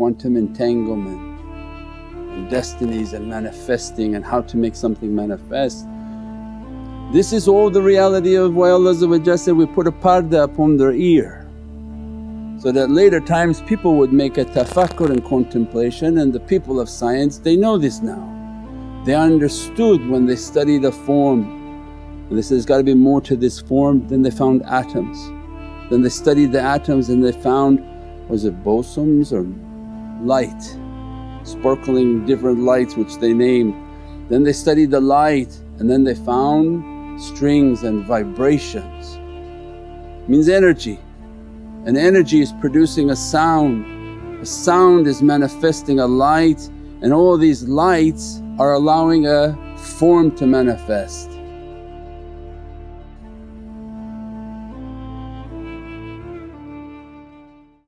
quantum entanglement and destinies and manifesting and how to make something manifest. This is all the reality of why Allah said, we put a parda upon their ear so that later times people would make a tafakkur and contemplation and the people of science they know this now. They understood when they study the form and they said, there's got to be more to this form then they found atoms. Then they studied the atoms and they found was it bosons or light, sparkling different lights which they named. Then they studied the light and then they found strings and vibrations, means energy and energy is producing a sound, a sound is manifesting a light and all these lights are allowing a form to manifest.